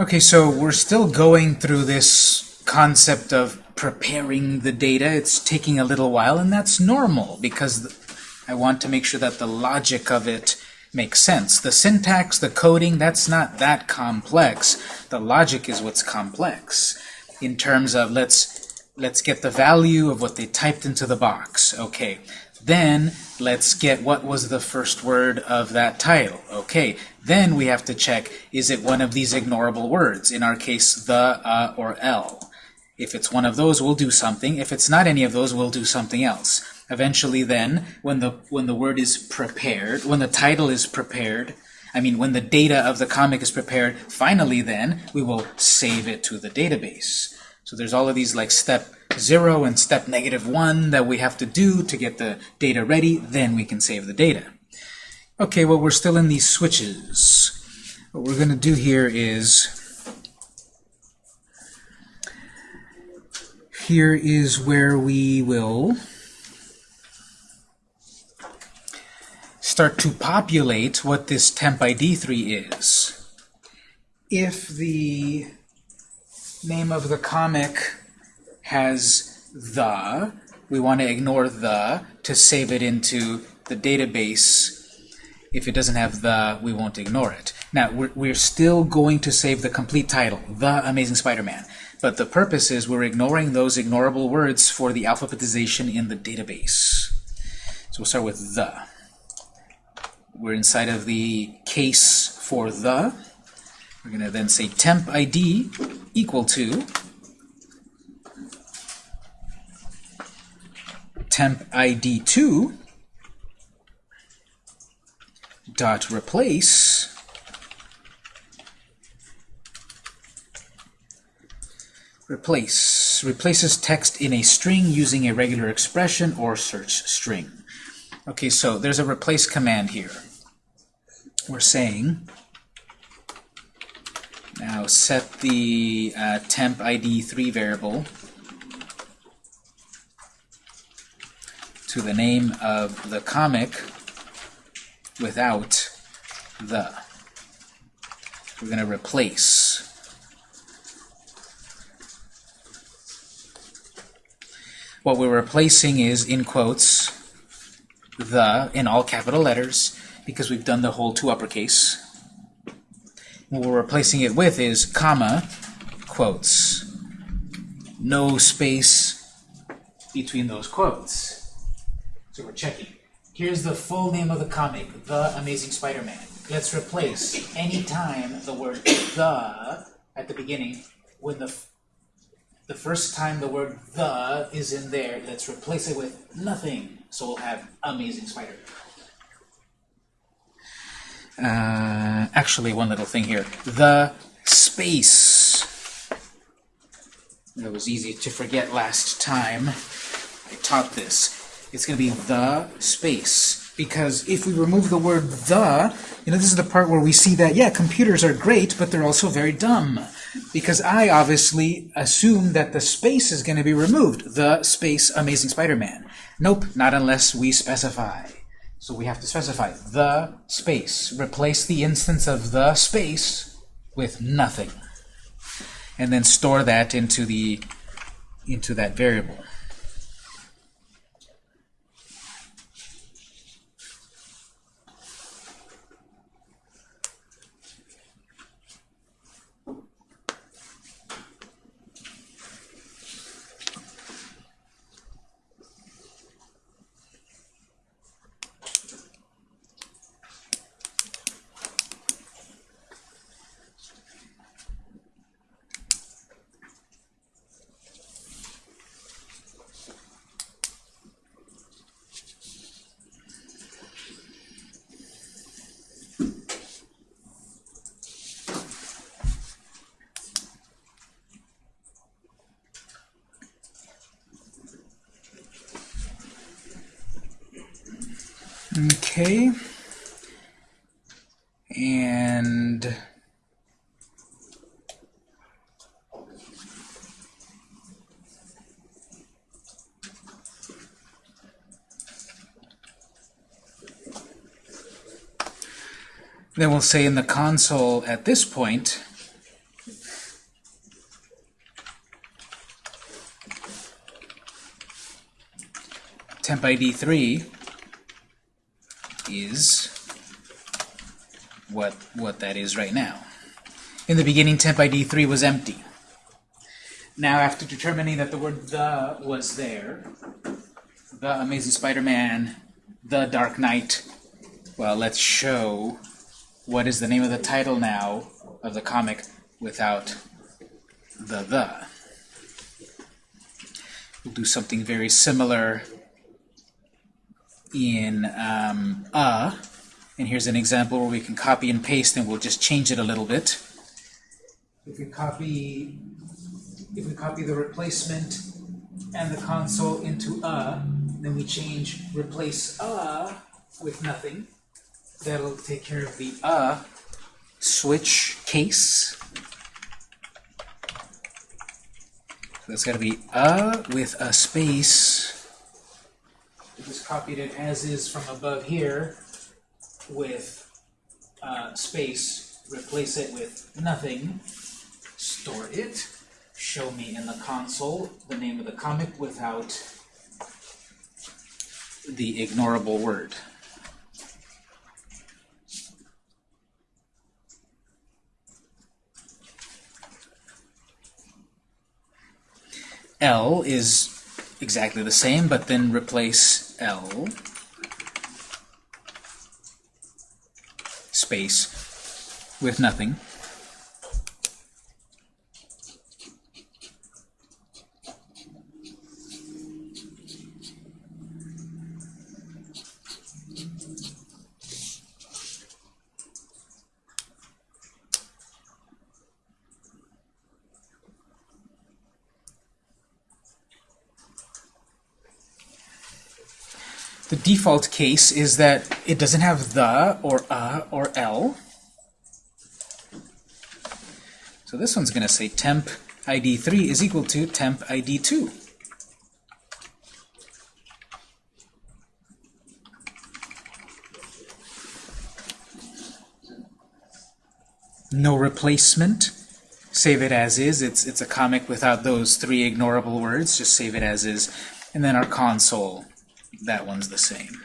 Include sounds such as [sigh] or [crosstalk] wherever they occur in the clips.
Okay, so we're still going through this concept of preparing the data. It's taking a little while, and that's normal because I want to make sure that the logic of it makes sense. The syntax, the coding, that's not that complex. The logic is what's complex in terms of let's let's get the value of what they typed into the box. Okay. Then let's get what was the first word of that title. Okay. Then we have to check is it one of these ignorable words? In our case, the, uh, or l. If it's one of those, we'll do something. If it's not any of those, we'll do something else. Eventually then, when the, when the word is prepared, when the title is prepared, I mean, when the data of the comic is prepared, finally then, we will save it to the database. So there's all of these like step 0 and step negative 1 that we have to do to get the data ready, then we can save the data. Okay, well, we're still in these switches. What we're going to do here is here is where we will start to populate what this temp ID 3 is. If the name of the comic has the, we want to ignore the to save it into the database. If it doesn't have the, we won't ignore it. Now, we're, we're still going to save the complete title, The Amazing Spider-Man. But the purpose is we're ignoring those ignorable words for the alphabetization in the database. So we'll start with the. We're inside of the case for the. We're going to then say temp ID equal to temp ID 2 dot replace replace replaces text in a string using a regular expression or search string. Okay, so there's a replace command here. We're saying now set the uh, temp ID 3 variable to the name of the comic without the. We're going to replace. What we're replacing is, in quotes, the in all capital letters, because we've done the whole to uppercase. What we're replacing it with is comma, quotes. No space between those quotes. So we're checking. Here's the full name of the comic, The Amazing Spider-Man. Let's replace any time the word [coughs] the at the beginning, when the the first time the word the is in there, let's replace it with nothing. So we'll have Amazing Spider-Man. Uh, actually, one little thing here. The space. That was easy to forget last time I taught this. It's going to be the space. Because if we remove the word the, you know, this is the part where we see that, yeah, computers are great, but they're also very dumb. Because I obviously assume that the space is going to be removed. The space Amazing Spider-Man. Nope, not unless we specify. So we have to specify the space. Replace the instance of the space with nothing. And then store that into the into that variable. Okay. And then we'll say in the console at this point, temp ID 3 is what, what that is right now. In the beginning, temp ID 3 was empty. Now, after determining that the word the was there, the Amazing Spider-Man, the Dark Knight, well, let's show what is the name of the title now of the comic without the the. We'll do something very similar in um, a. And here's an example where we can copy and paste, and we'll just change it a little bit. If we copy, if we copy the replacement and the console into a, then we change replace a with nothing. That'll take care of the a switch case. So that's got to be a with a space. Just copied it as is from above here with uh, space, replace it with nothing, store it, show me in the console the name of the comic without the ignorable word. L is exactly the same, but then replace L space with nothing. Default case is that it doesn't have the or a or l. So this one's going to say temp id 3 is equal to temp id 2. No replacement. Save it as is. It's, it's a comic without those three ignorable words. Just save it as is. And then our console that one's the same.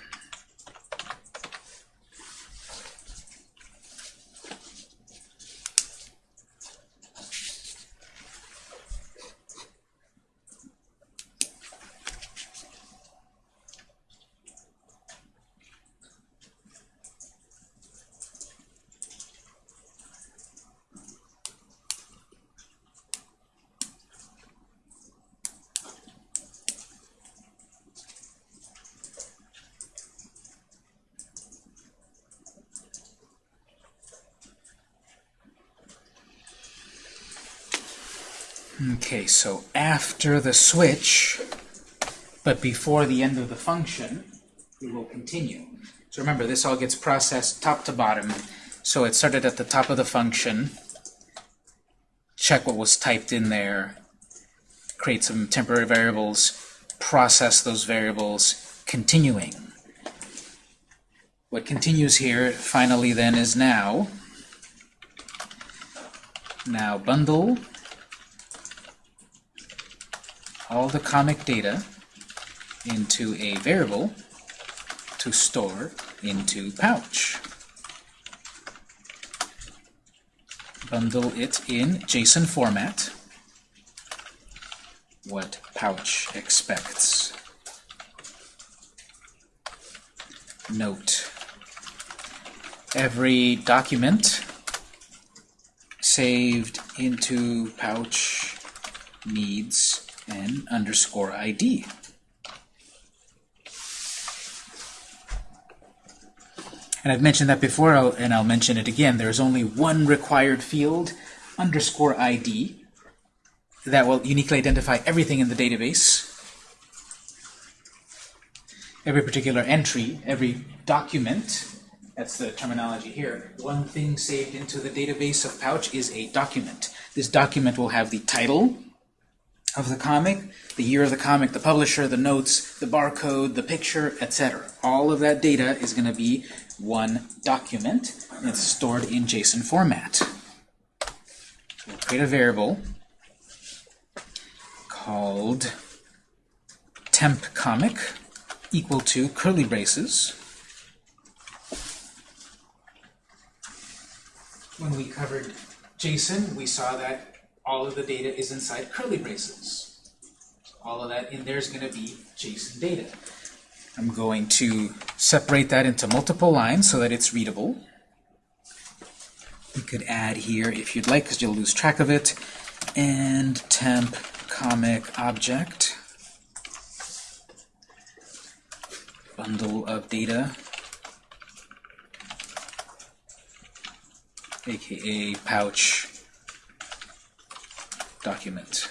Okay, so after the switch, but before the end of the function, we will continue. So remember, this all gets processed top to bottom. So it started at the top of the function, check what was typed in there, create some temporary variables, process those variables, continuing. What continues here finally then is now, now bundle all the comic data into a variable to store into pouch. Bundle it in JSON format, what pouch expects. Note, every document saved into pouch needs and underscore ID. And I've mentioned that before, and I'll mention it again. There's only one required field, underscore ID, that will uniquely identify everything in the database. Every particular entry, every document, that's the terminology here. One thing saved into the database of Pouch is a document. This document will have the title, of the comic, the year of the comic, the publisher, the notes, the barcode, the picture, etc. All of that data is going to be one document, and it's stored in JSON format. we'll create a variable called temp comic, equal to curly braces. When we covered JSON, we saw that all of the data is inside curly braces. All of that in there is going to be JSON data. I'm going to separate that into multiple lines so that it's readable. You could add here if you'd like, because you'll lose track of it. And temp comic object. Bundle of data. aka pouch document.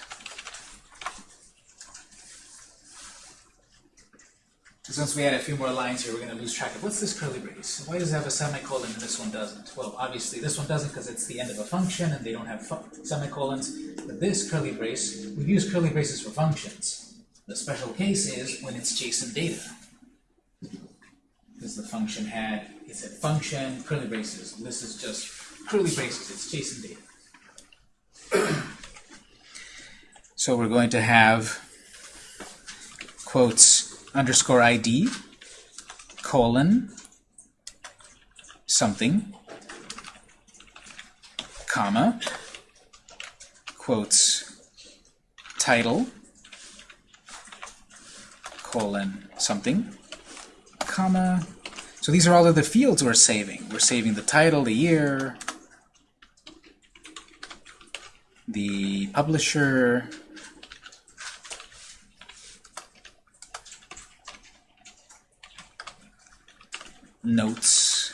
Since we add a few more lines here, we're going to lose track of what's this curly brace? Why does it have a semicolon and this one doesn't? Well, obviously this one doesn't because it's the end of a function and they don't have semicolons. But this curly brace, we use curly braces for functions. The special case is when it's JSON data. Because the function had, it said function, curly braces. This is just curly braces, it's JSON data. So we're going to have quotes underscore ID colon something comma quotes title colon something comma so these are all of the fields we're saving. We're saving the title, the year, the publisher, notes,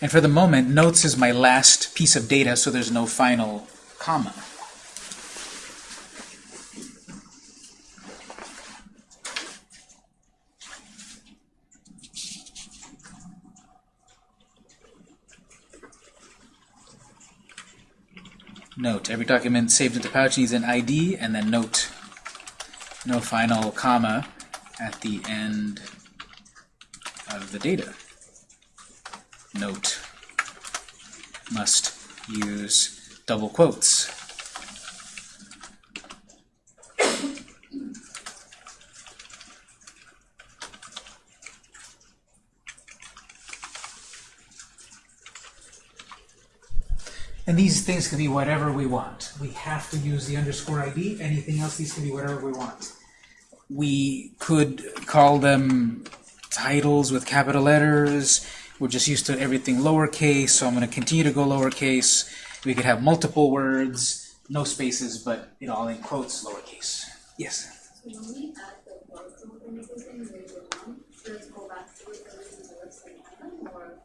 and for the moment, notes is my last piece of data, so there's no final comma. Note, every document saved into Pouch needs an ID, and then note, no final comma at the end of the data. Note must use double quotes. And these things can be whatever we want. We have to use the underscore ID. Anything else, these can be whatever we want. We could call them titles with capital letters. We're just used to everything lowercase, so I'm going to continue to go lowercase. We could have multiple words, no spaces, but it all in quotes lowercase. Yes? So when we add the barcode later on, does go back to the website or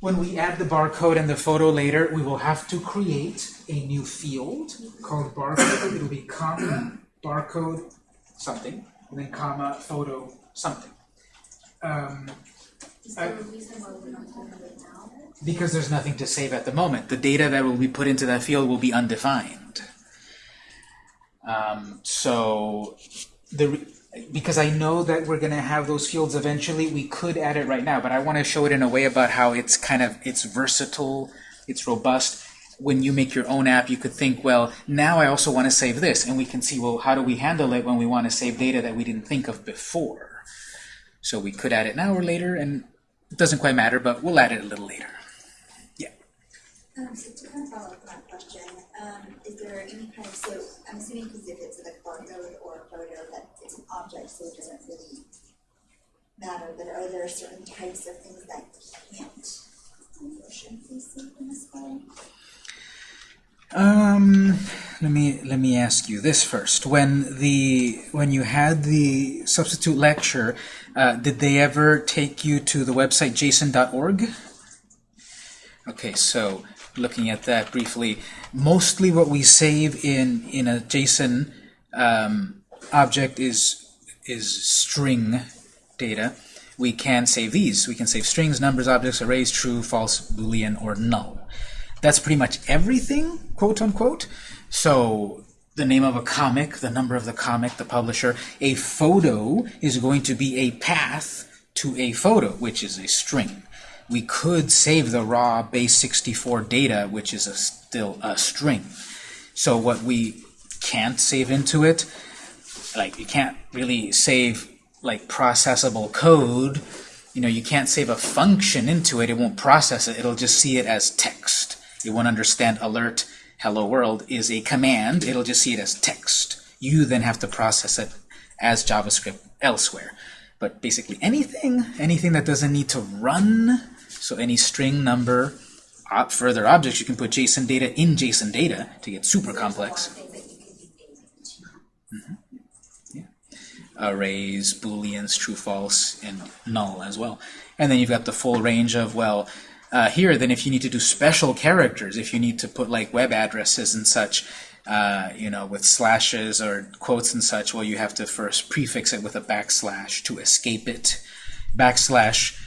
when we add the barcode and the photo later, we will have to create a new field called barcode. It'll be comma barcode something, and then comma photo something. Um, I, because there's nothing to save at the moment. The data that will be put into that field will be undefined. Um, so the because I know that we're going to have those fields eventually, we could add it right now, but I want to show it in a way about how it's kind of, it's versatile, it's robust. When you make your own app, you could think, well, now I also want to save this, and we can see, well, how do we handle it when we want to save data that we didn't think of before? So we could add it now or later, and it doesn't quite matter, but we'll add it a little later. Yeah. Um, so to kind of follow up on that question, um, is there any kind of, so I'm assuming because if it's a barcode or a photo that it's an object, so it doesn't really matter, but are there certain types of things that can't way? Um, let me let me ask you this first. When the when you had the substitute lecture, uh, did they ever take you to the website json.org? Okay, so looking at that briefly, mostly what we save in in a JSON um, object is is string data. We can save these. We can save strings, numbers, objects, arrays, true, false, boolean, or null. That's pretty much everything, quote unquote. So the name of a comic, the number of the comic, the publisher. A photo is going to be a path to a photo, which is a string we could save the raw base 64 data, which is a, still a string. So what we can't save into it. Like you can't really save like processable code. You know, you can't save a function into it. It won't process it. It'll just see it as text. It won't understand alert hello world is a command. It'll just see it as text. You then have to process it as JavaScript elsewhere. But basically anything, anything that doesn't need to run, so any string number, op further objects, you can put JSON data in JSON data to get super complex. Mm -hmm. yeah. Arrays, booleans, true, false, and null as well. And then you've got the full range of, well, uh, here, then if you need to do special characters, if you need to put like web addresses and such, uh, you know, with slashes or quotes and such, well, you have to first prefix it with a backslash to escape it. Backslash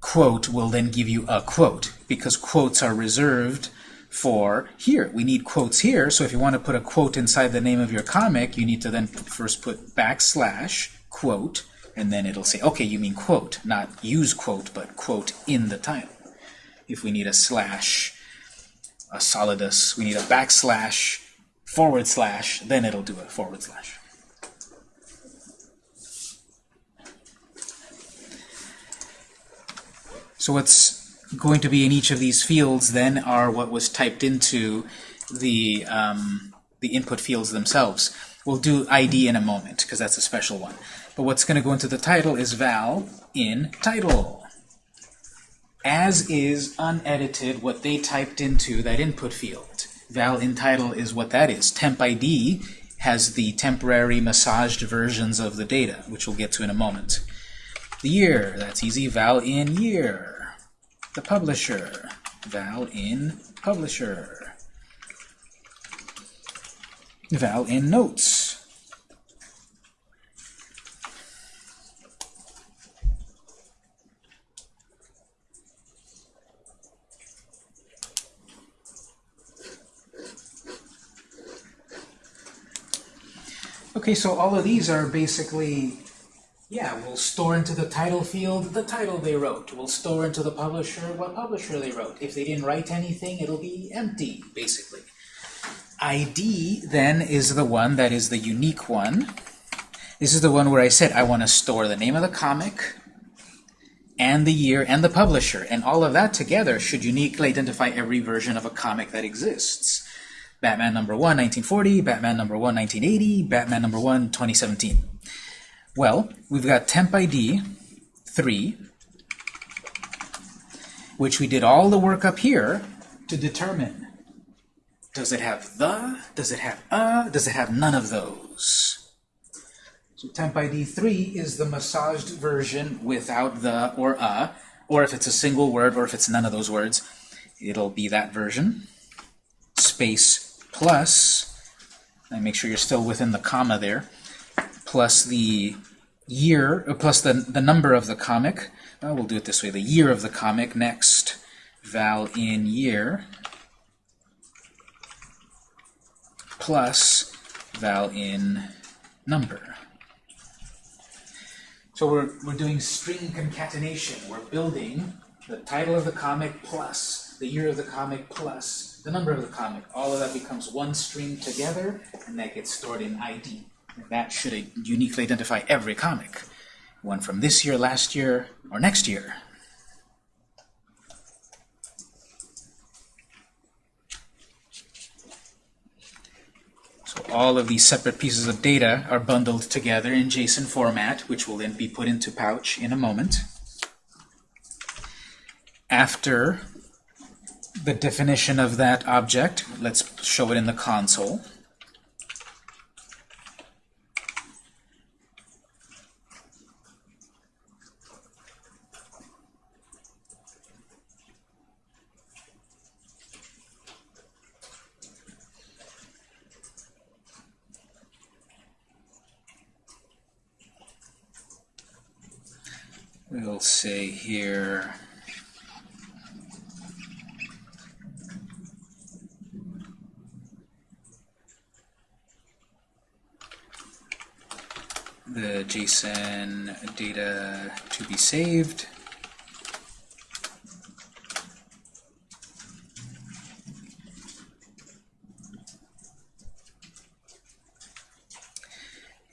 quote will then give you a quote, because quotes are reserved for here. We need quotes here, so if you want to put a quote inside the name of your comic, you need to then first put backslash quote, and then it'll say, okay, you mean quote, not use quote, but quote in the title. If we need a slash, a solidus, we need a backslash forward slash, then it'll do a forward slash. So what's going to be in each of these fields then are what was typed into the, um, the input fields themselves. We'll do ID in a moment, because that's a special one. But what's going to go into the title is val in title. As is unedited what they typed into that input field val in title is what that is. Temp ID has the temporary massaged versions of the data, which we'll get to in a moment. The year, that's easy, val in year. The publisher, val in publisher. Val in notes. Okay, so all of these are basically, yeah, we'll store into the title field the title they wrote. We'll store into the publisher what publisher they wrote. If they didn't write anything, it'll be empty, basically. ID, then, is the one that is the unique one. This is the one where I said I want to store the name of the comic, and the year, and the publisher. And all of that together should uniquely identify every version of a comic that exists. Batman number 1, 1940, Batman number 1, 1980, Batman number 1, 2017. Well, we've got temp ID 3, which we did all the work up here to determine. Does it have the? Does it have a? Does it have none of those? So temp ID 3 is the massaged version without the or a, or if it's a single word, or if it's none of those words, it'll be that version. Space plus, and make sure you're still within the comma there, plus the year, uh, plus the, the number of the comic. Well, we'll do it this way, the year of the comic next, val in year, plus val in number. So we're, we're doing string concatenation. We're building the title of the comic plus the year of the comic plus the number of the comic. All of that becomes one string together, and that gets stored in ID. And that should uniquely identify every comic. One from this year, last year, or next year. So all of these separate pieces of data are bundled together in JSON format, which will then be put into Pouch in a moment. After the definition of that object. Let's show it in the console. We'll say here the JSON data to be saved.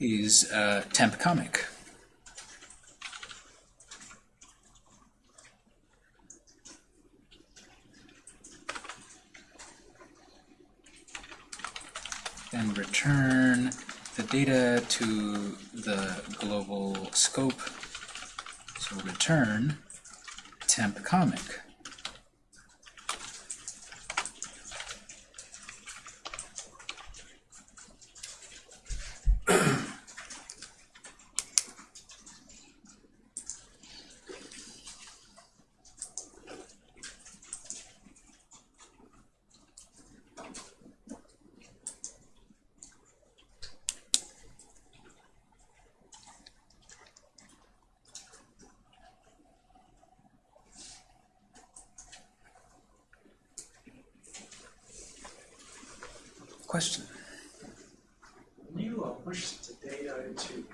is uh, temp comic. Data to the global scope. So return temp comic. Question? When you uh, push the data into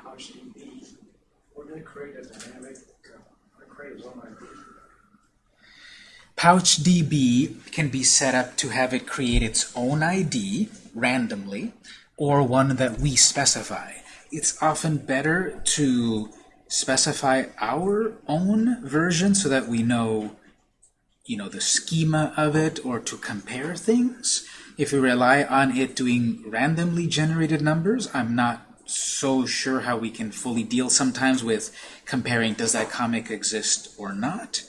we're going to create a dynamic, uh, create one ID? PouchDB can be set up to have it create its own ID randomly or one that we specify. It's often better to specify our own version so that we know you know the schema of it or to compare things. If we rely on it doing randomly generated numbers, I'm not so sure how we can fully deal sometimes with comparing does that comic exist or not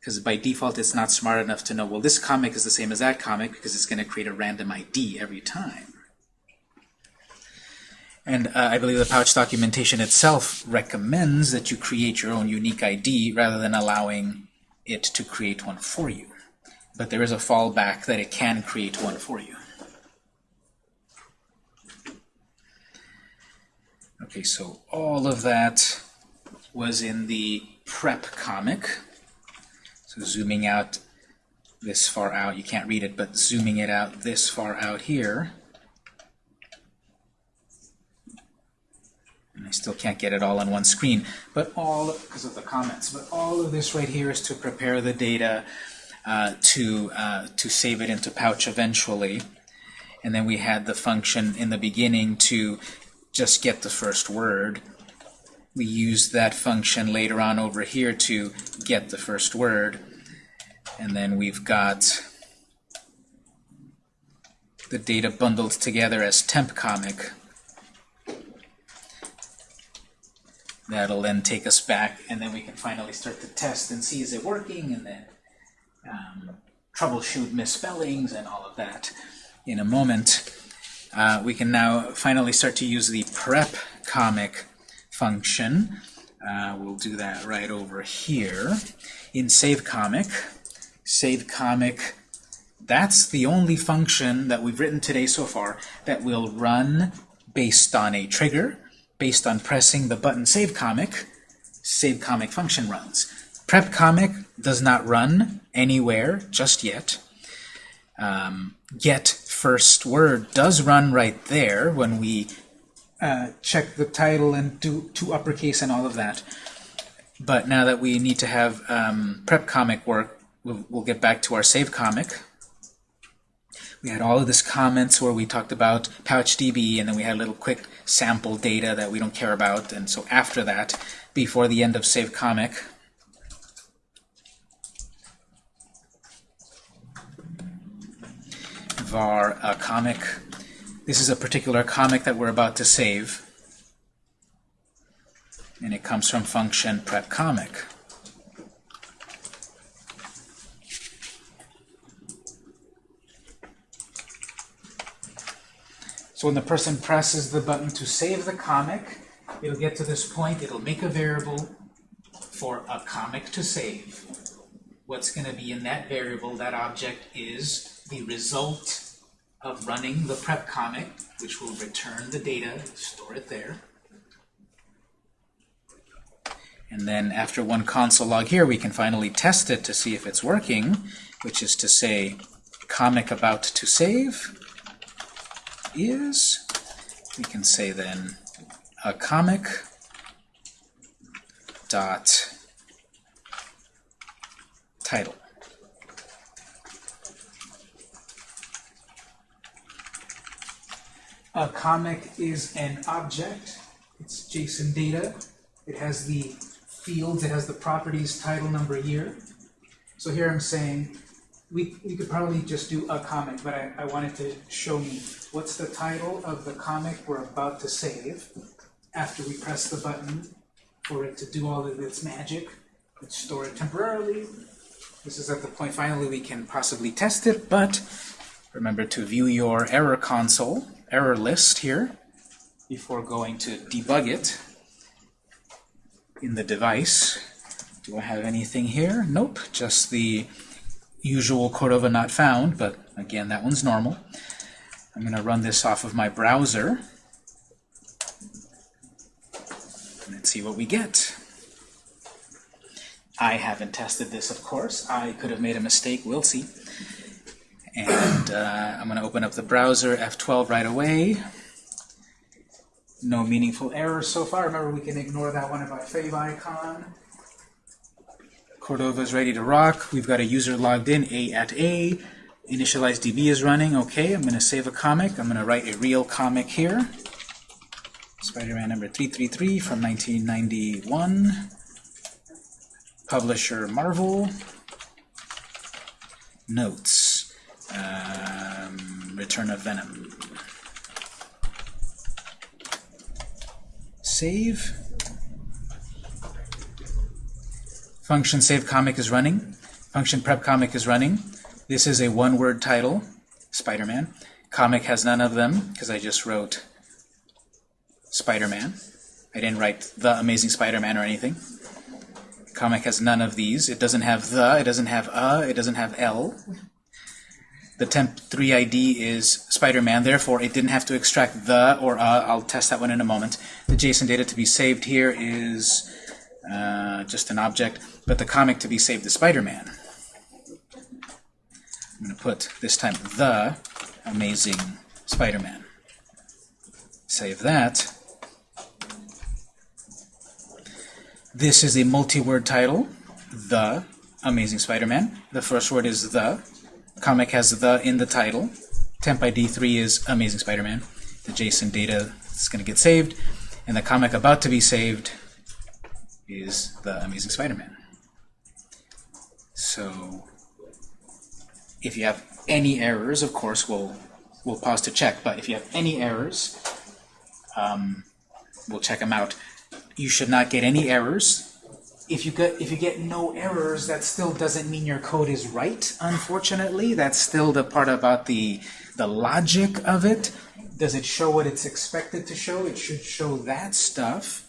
because by default it's not smart enough to know, well, this comic is the same as that comic because it's going to create a random ID every time. And uh, I believe the pouch documentation itself recommends that you create your own unique ID rather than allowing it to create one for you. But there is a fallback that it can create one for you. Okay, so all of that was in the prep comic. So zooming out this far out, you can't read it, but zooming it out this far out here, and I still can't get it all on one screen, but all, because of the comments, but all of this right here is to prepare the data uh, to, uh, to save it into Pouch eventually. And then we had the function in the beginning to just get the first word we use that function later on over here to get the first word. And then we've got the data bundled together as temp comic. That'll then take us back, and then we can finally start the test and see is it working, and then um, troubleshoot misspellings and all of that in a moment. Uh, we can now finally start to use the prep comic function. Uh, we'll do that right over here. In save comic, save comic, that's the only function that we've written today so far that will run based on a trigger, based on pressing the button save comic, save comic function runs. Prep comic does not run anywhere just yet. Um, get first word does run right there when we uh, check the title and do to uppercase and all of that. But now that we need to have um, prep comic work, we'll, we'll get back to our save comic. We had all of this comments where we talked about PouchDB, and then we had a little quick sample data that we don't care about. And so after that, before the end of save comic, var uh, comic this is a particular comic that we're about to save, and it comes from function prep comic. So when the person presses the button to save the comic, it'll get to this point, it'll make a variable for a comic to save. What's going to be in that variable, that object, is the result of running the prep comic, which will return the data, store it there. And then after one console log here, we can finally test it to see if it's working, which is to say comic about to save is, we can say then a comic dot title. A comic is an object It's JSON data. It has the fields, it has the properties, title, number, year. So here I'm saying, we, we could probably just do a comic, but I, I wanted to show me what's the title of the comic we're about to save after we press the button for it to do all of its magic. Let's store it temporarily. This is at the point finally we can possibly test it, but remember to view your error console, error list here, before going to debug it in the device. Do I have anything here? Nope, just the usual Cordova not found, but again, that one's normal. I'm going to run this off of my browser. Let's see what we get. I haven't tested this, of course. I could have made a mistake. We'll see. And uh, I'm going to open up the browser, F12 right away. No meaningful errors so far. Remember, we can ignore that one about favicon. Cordova is ready to rock. We've got a user logged in, A at A. Initialize DB is running. Okay, I'm going to save a comic. I'm going to write a real comic here. Spider-Man number 333 from 1991. Publisher Marvel. Notes. Um, Return of Venom. Save. Function save comic is running. Function prep comic is running. This is a one-word title, Spider-Man. Comic has none of them because I just wrote Spider-Man. I didn't write The Amazing Spider-Man or anything. Comic has none of these. It doesn't have the, it doesn't have a, it doesn't have L. The temp3 ID is Spider-Man, therefore it didn't have to extract the or a. I'll test that one in a moment. The JSON data to be saved here is uh, just an object, but the comic to be saved is Spider-Man. I'm going to put, this time, the Amazing Spider-Man. Save that. This is a multi-word title, The Amazing Spider-Man. The first word is the. Comic has the in the title. Temp ID 3 is Amazing Spider-Man. The JSON data is going to get saved. And the comic about to be saved is The Amazing Spider-Man. So if you have any errors, of course, we'll, we'll pause to check. But if you have any errors, um, we'll check them out. You should not get any errors. If you get if you get no errors, that still doesn't mean your code is right. Unfortunately, that's still the part about the the logic of it. Does it show what it's expected to show? It should show that stuff.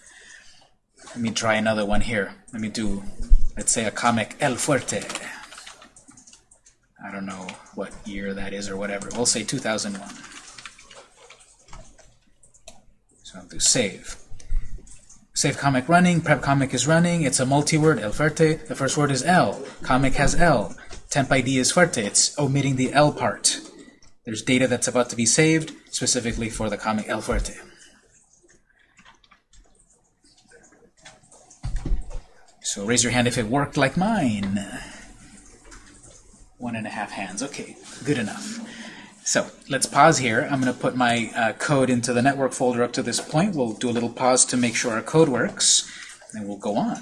Let me try another one here. Let me do, let's say, a comic El Fuerte. I don't know what year that is or whatever. We'll say 2001. So I'll do save. Save comic running, prep comic is running, it's a multi-word, El Fuerte. The first word is L. Comic has L. Temp ID is Fuerte. It's omitting the L part. There's data that's about to be saved, specifically for the comic El Fuerte. So raise your hand if it worked like mine. One and a half hands. Okay, good enough. So let's pause here. I'm going to put my uh, code into the network folder up to this point. We'll do a little pause to make sure our code works, and we'll go on.